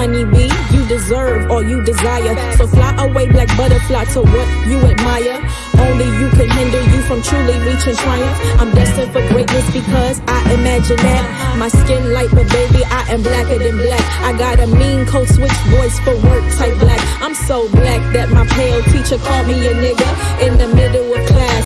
honeybee. You deserve all you desire. So fly away, like butterfly, to what you admire. Only you can hinder you from truly reaching triumph. I'm destined for greatness because I imagine that. My skin light, but baby, I am blacker than black. I got a mean code switch voice for work type black. I'm so black that my pale teacher called me a nigga in the